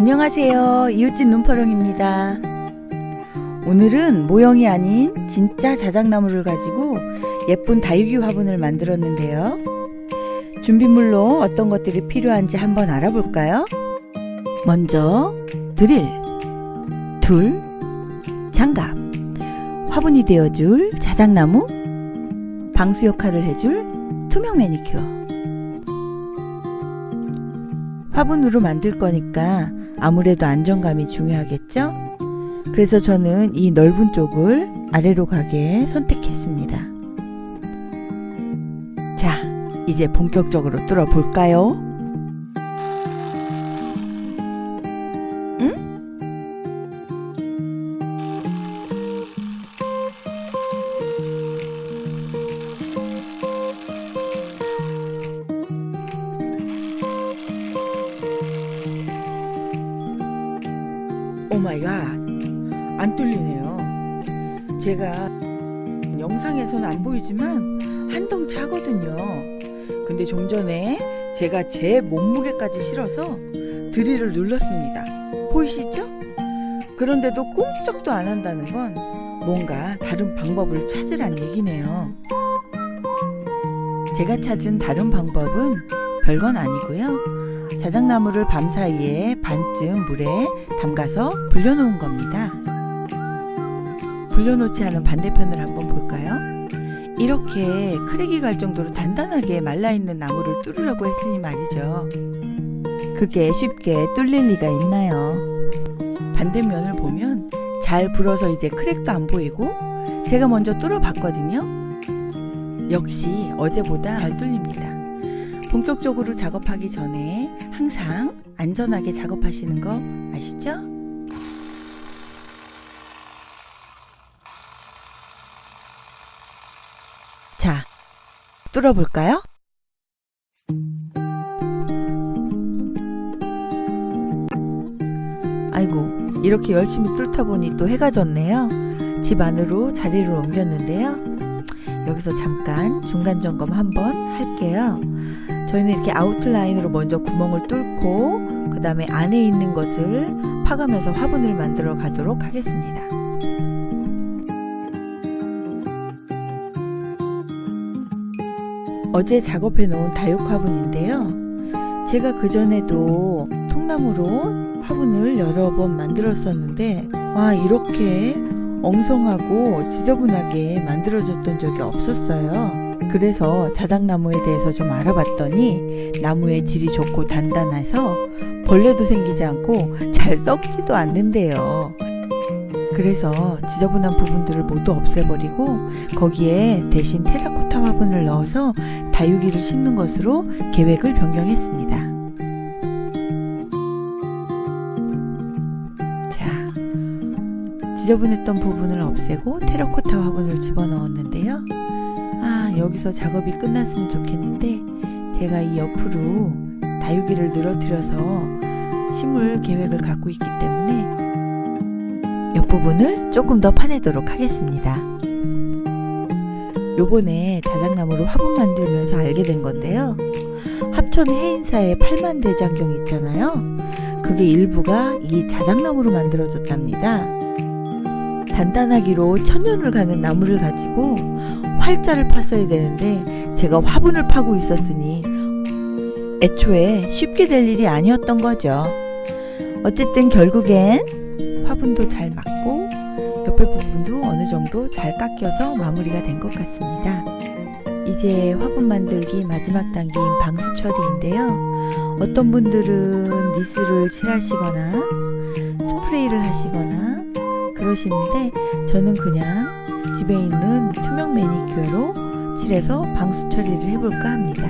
안녕하세요. 이웃집 눈퍼렁입니다. 오늘은 모형이 아닌 진짜 자작나무를 가지고 예쁜 다육이 화분을 만들었는데요. 준비물로 어떤 것들이 필요한지 한번 알아볼까요? 먼저 드릴, 툴, 장갑, 화분이 되어줄 자작나무, 방수 역할을 해줄 투명 매니큐어. 화분으로 만들 거니까 아무래도 안정감이 중요하겠죠? 그래서 저는 이 넓은 쪽을 아래로 가게 선택했습니다. 자, 이제 본격적으로 뚫어 볼까요? 영상에서는 안 보이지만 한동 차거든요 근데 좀 전에 제가 제 몸무게까지 실어서 드릴을 눌렀습니다 보이시죠? 그런데도 꼼짝도 안 한다는 건 뭔가 다른 방법을 찾으란 얘기네요 제가 찾은 다른 방법은 별건 아니고요 자작나무를 밤사이에 반쯤 물에 담가서 불려놓은 겁니다. 불려놓지 않은 반대편을 한번 볼까요? 이렇게 크랙이 갈 정도로 단단하게 말라있는 나무를 뚫으려고 했으니 말이죠. 그게 쉽게 뚫릴 리가 있나요? 반대면을 보면 잘 불어서 이제 크랙도 안 보이고 제가 먼저 뚫어봤거든요. 역시 어제보다 잘 뚫립니다. 본격적으로 작업하기 전에 항상 안전하게 작업하시는 거 아시죠? 자, 뚫어볼까요? 아이고, 이렇게 열심히 뚫다 보니 또 해가 졌네요. 집 안으로 자리를 옮겼는데요. 여기서 잠깐 중간 점검 한번 할게요. 저희는 이렇게 아웃라인으로 먼저 구멍을 뚫고 그 다음에 안에 있는 것을 파가면서 화분을 만들어 가도록 하겠습니다. 어제 작업해 놓은 다육 화분인데요. 제가 그전에도 통나무로 화분을 여러 번 만들었었는데 와 이렇게 엉성하고 지저분하게 만들어졌던 적이 없었어요. 그래서 자작나무에 대해서 좀 알아봤더니 나무의 질이 좋고 단단해서 벌레도 생기지 않고 잘 썩지도 않는데요. 그래서 지저분한 부분들을 모두 없애버리고 거기에 대신 테라코타 화분을 넣어서 다육이를 심는 것으로 계획을 변경했습니다. 자, 지저분했던 부분을 없애고 테라코타 화분을 집어넣었는데요. 아, 여기서 작업이 끝났으면 좋겠는데 제가 이 옆으로 다육이를 늘어뜨려서 심을 계획을 갖고 있기 때문에 옆부분을 조금 더 파내도록 하겠습니다. 요번에 자작나무로 화분 만들면서 알게 된 건데요. 합천 해인사의 팔만대장경 있잖아요. 그게 일부가 이 자작나무로 만들어졌답니다. 단단하기로 천년을 가는 나무를 가지고 활자를 팠어야 되는데 제가 화분을 파고 있었으니 애초에 쉽게 될 일이 아니었던 거죠. 어쨌든 결국엔 화분도 잘 맞고 옆에 부분도 어느 정도 잘 깎여서 마무리가 된 것 같습니다. 이제 화분 만들기 마지막 단계인 방수 처리인데요. 어떤 분들은 니스를 칠하시거나 스프레이를 하시거나 그러시는데 저는 그냥 집에 있는 투명 매니큐어로 칠해서 방수 처리를 해볼까 합니다.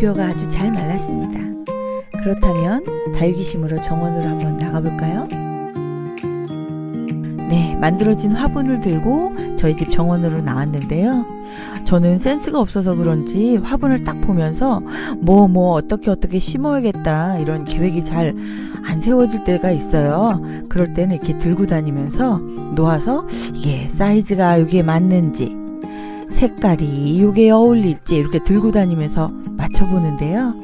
매니큐어가 아주 잘 말랐습니다. 그렇다면 다육이심으로 정원으로 한번 나가볼까요? 네, 만들어진 화분을 들고 저희 집 정원으로 나왔는데요. 저는 센스가 없어서 그런지 화분을 딱 보면서 뭐뭐 뭐 어떻게 어떻게 심어야겠다 이런 계획이 잘 안 세워질 때가 있어요. 그럴 때는 이렇게 들고 다니면서 놓아서 이게 사이즈가 여기에 맞는지 색깔이 이게 어울릴지 이렇게 들고 다니면서 맞춰보는데요.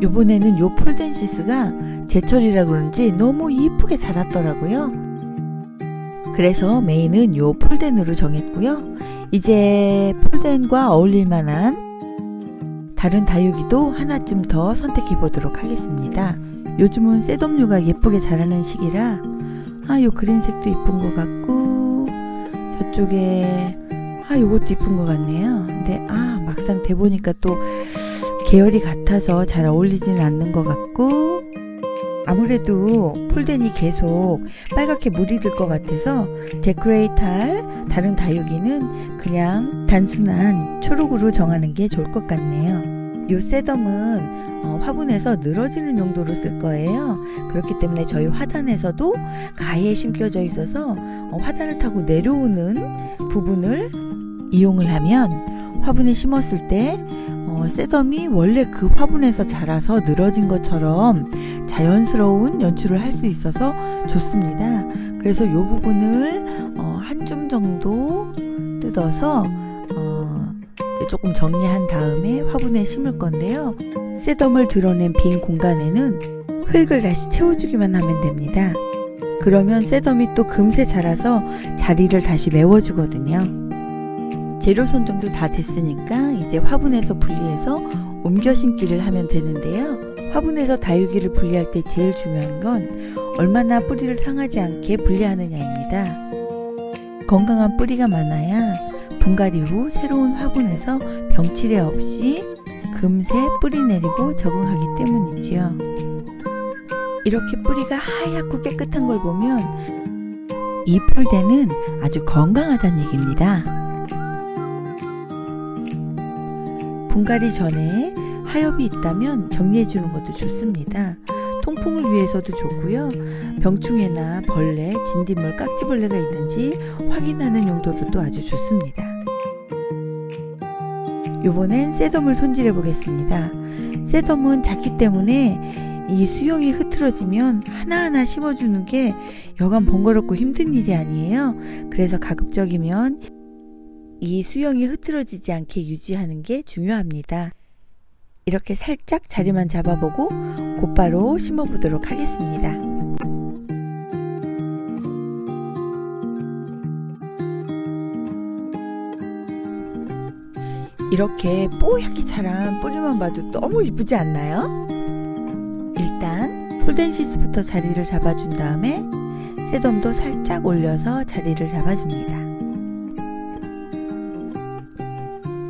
요번에는 요 폴덴시스가 제철이라 그런지 너무 이쁘게 자랐더라고요. 그래서 메인은 요 폴덴으로 정했고요. 이제 폴덴과 어울릴 만한 다른 다육이도 하나쯤 더 선택해 보도록 하겠습니다. 요즘은 세덤류가 예쁘게 자라는 시기라 아요 그린색도 이쁜 것 같고 저쪽에 아 요것도 이쁜 것 같네요. 근데 아 막상 대보니까 또 계열이 같아서 잘 어울리지는 않는 것 같고 아무래도 폴덴이 계속 빨갛게 물이 들 것 같아서 데코레이트할 다른 다육이는 그냥 단순한 초록으로 정하는 게 좋을 것 같네요. 요 셋덤은 어, 화분에서 늘어지는 용도로 쓸 거예요. 그렇기 때문에 저희 화단에서도 가에 심겨져 있어서 어, 화단을 타고 내려오는 부분을 이용을 하면 화분에 심었을 때 어, 셋덤이 원래 그 화분에서 자라서 늘어진 것처럼 자연스러운 연출을 할 수 있어서 좋습니다. 그래서 이 부분을 어, 한줌 정도 뜯어서 어, 조금 정리한 다음에 화분에 심을 건데요. 셋덤을 드러낸 빈 공간에는 흙을 다시 채워주기만 하면 됩니다. 그러면 셋덤이 또 금세 자라서 자리를 다시 메워주거든요. 재료 선정도 다 됐으니까 이제 화분에서 분리해서 옮겨 심기를 하면 되는데요. 화분에서 다육이를 분리할 때 제일 중요한 건 얼마나 뿌리를 상하지 않게 분리하느냐입니다. 건강한 뿌리가 많아야 분갈이 후 새로운 화분에서 병치레 없이 금세 뿌리 내리고 적응하기 때문이지요. 이렇게 뿌리가 하얗고 깨끗한 걸 보면 이 폴대는 아주 건강하다는 얘기입니다. 분갈이 전에 하엽이 있다면 정리해 주는 것도 좋습니다. 통풍을 위해서도 좋고요. 병충해나 벌레, 진딧물, 깍지벌레가 있는지 확인하는 용도로도 아주 좋습니다. 요번엔 셋덤을 손질해 보겠습니다. 셋덤은 작기 때문에 이 수영이 흐트러지면 하나하나 심어주는 게 여간 번거롭고 힘든 일이 아니에요. 그래서 가급적이면 이 수영이 흐트러지지 않게 유지하는 게 중요합니다. 이렇게 살짝 자리만 잡아보고 곧바로 심어보도록 하겠습니다. 이렇게 뽀얗게 자란 뿌리만 봐도 너무 이쁘지 않나요? 일단 폴덴시스부터 자리를 잡아준 다음에 새돔도 살짝 올려서 자리를 잡아줍니다.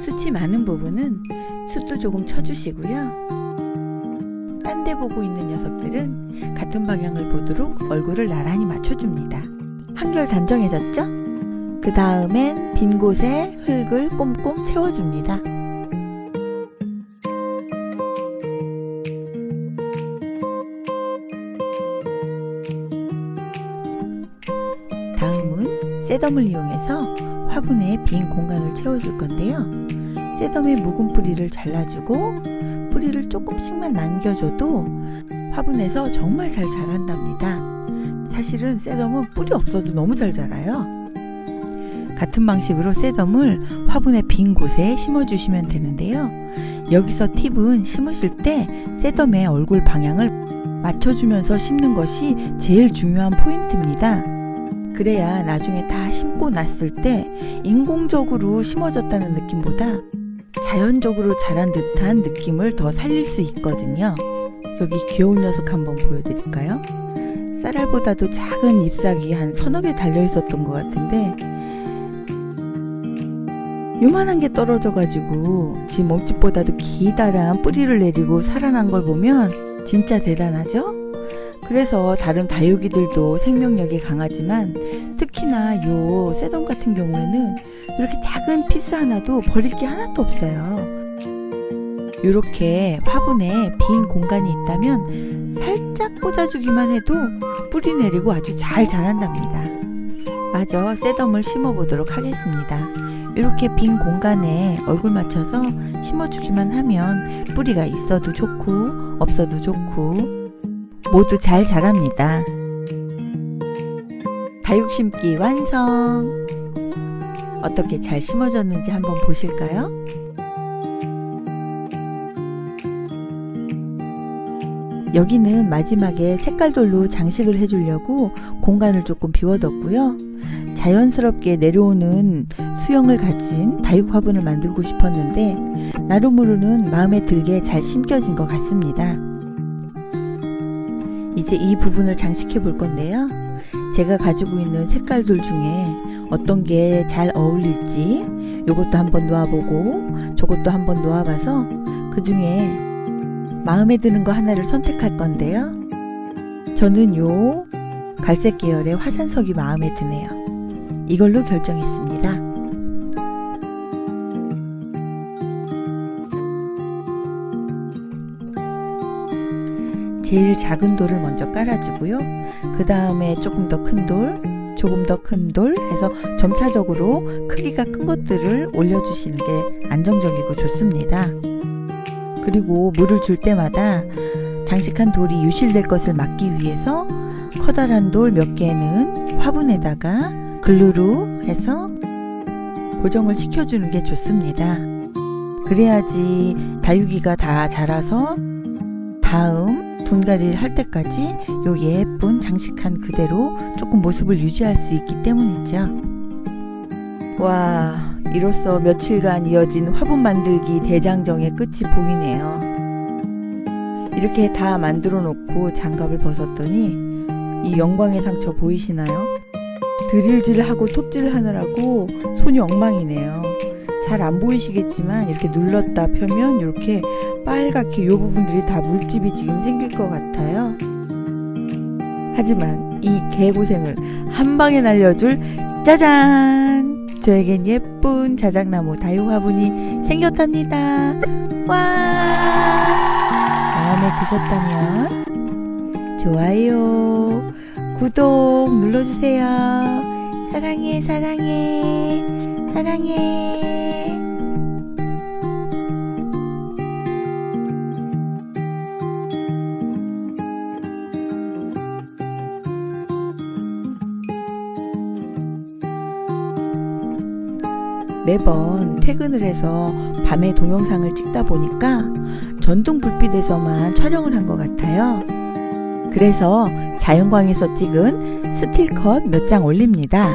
숱이 많은 부분은 숯도 조금 쳐주시고요. 딴 데 보고 있는 녀석들은 같은 방향을 보도록 얼굴을 나란히 맞춰줍니다. 한결 단정해졌죠? 그 다음엔 빈 곳에 흙을 꼼꼼 채워줍니다. 다음은 셋덤을 이용해서 화분에 빈 공간을 채워줄 건데요. 셋덤의 묵은 뿌리를 잘라주고 뿌리를 조금씩만 남겨줘도 화분에서 정말 잘 자란답니다. 사실은 셋덤은 뿌리 없어도 너무 잘 자라요. 같은 방식으로 셋덤을 화분의 빈 곳에 심어주시면 되는데요. 여기서 팁은 심으실 때 셋덤의 얼굴 방향을 맞춰주면서 심는 것이 제일 중요한 포인트입니다. 그래야 나중에 다 심고 났을 때 인공적으로 심어졌다는 느낌보다 자연적으로 자란 듯한 느낌을 더 살릴 수 있거든요. 여기 귀여운 녀석 한번 보여드릴까요? 쌀알보다도 작은 잎사귀 한 서너 개 달려 있었던 것 같은데 요만한 게 떨어져가지고 지 몸집보다도 기다란 뿌리를 내리고 살아난 걸 보면 진짜 대단하죠? 그래서 다른 다육이들도 생명력이 강하지만 특히나 요 세덤 같은 경우에는 이렇게 작은 piece 하나도 버릴 게 하나도 없어요. 이렇게 화분에 빈 공간이 있다면 살짝 꽂아주기만 해도 뿌리 내리고 아주 잘 자란답니다. 마저 셋덤을 심어 보도록 하겠습니다. 이렇게 빈 공간에 얼굴 맞춰서 심어주기만 하면 뿌리가 있어도 좋고 없어도 좋고 모두 잘 자랍니다. 다육 심기 완성! 어떻게 잘 심어졌는지 한번 보실까요? 여기는 마지막에 색깔돌로 장식을 해주려고 공간을 조금 비워뒀고요. 자연스럽게 내려오는 수영을 가진 다육 화분을 만들고 싶었는데 나름으로는 마음에 들게 잘 심겨진 것 같습니다. 이제 이 부분을 장식해 볼 건데요. 제가 가지고 있는 색깔돌 중에 어떤 게 잘 어울릴지 이것도 한번 놓아보고 저것도 한번 놓아봐서 그 중에 마음에 드는 거 하나를 선택할 건데요. 저는 요 갈색 계열의 화산석이 마음에 드네요. 이걸로 결정했습니다. 제일 작은 돌을 먼저 깔아주고요. 그 다음에 조금 더 큰 돌, 조금 더 큰 돌 해서 점차적으로 크기가 큰 것들을 올려주시는 게 안정적이고 좋습니다. 그리고 물을 줄 때마다 장식한 돌이 유실될 것을 막기 위해서 커다란 돌 몇 개는 화분에다가 글루로 해서 고정을 시켜주는 게 좋습니다. 그래야지 다육이가 다 자라서 다음 분갈이를 할 때까지 요 예쁜 장식한 그대로 조금 모습을 유지할 수 있기 때문이죠. 와, 이로써 며칠간 이어진 화분 만들기 대장정의 끝이 보이네요. 이렇게 다 만들어 놓고 장갑을 벗었더니 이 영광의 상처 보이시나요? 드릴질하고 톱질을 하느라고 손이 엉망이네요. 잘 안 보이시겠지만 이렇게 눌렀다 펴면 이렇게 빨갛게 이 부분들이 다 물집이 지금 생길 것 같아요. 하지만 이 개고생을 한 방에 날려줄 짜잔! 저에겐 예쁜 자작나무 다육 화분이 생겼답니다. 와! 마음에 드셨다면 좋아요, 구독 눌러주세요. 사랑해, 사랑해, 사랑해. 매번 퇴근을 해서 밤에 동영상을 찍다 보니까 전등 불빛에서만 촬영을 한 것 같아요. 그래서 자연광에서 찍은 스틸컷 몇 장 올립니다.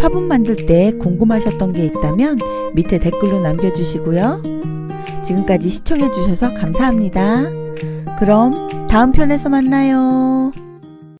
화분 만들 때 궁금하셨던 게 있다면 밑에 댓글로 남겨주시고요. 지금까지 시청해주셔서 감사합니다. 그럼 다음 편에서 만나요.